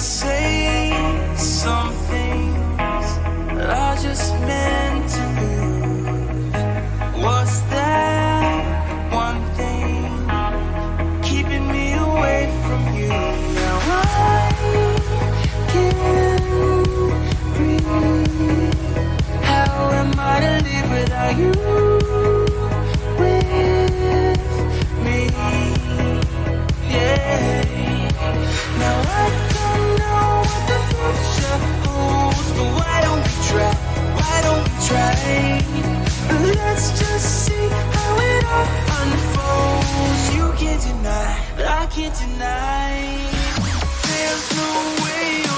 say some things that are just meant to lose. What's that one thing keeping me away from you? Now I can't breathe. How am I to live without you Let's just see how it all unfolds. You can't deny, but I can't deny. There's no way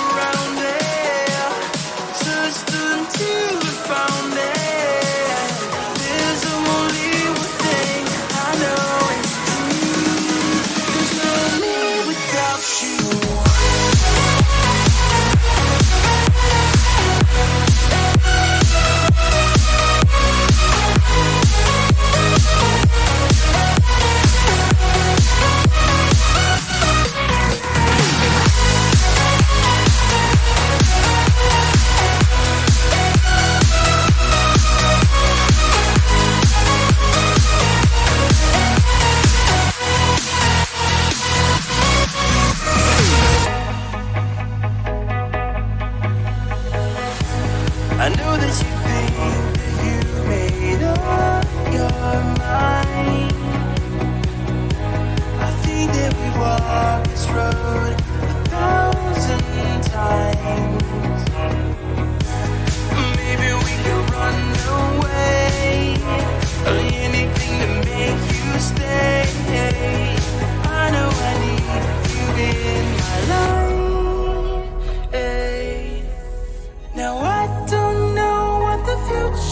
I know that you think that you made up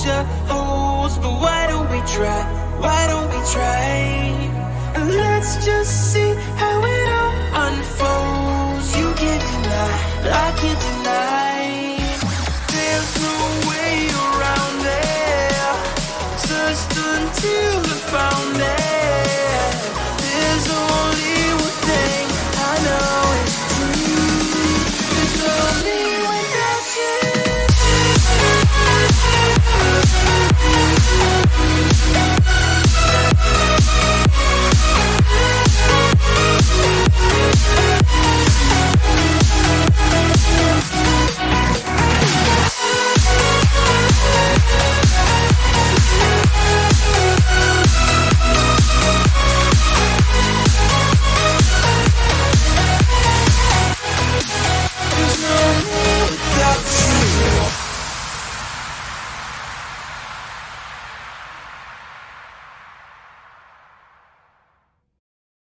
future holds, but why don't we try? Why don't we try? Let's just see how it all unfolds. You can't deny, I can't deny. There's no way around it. Just until we found it.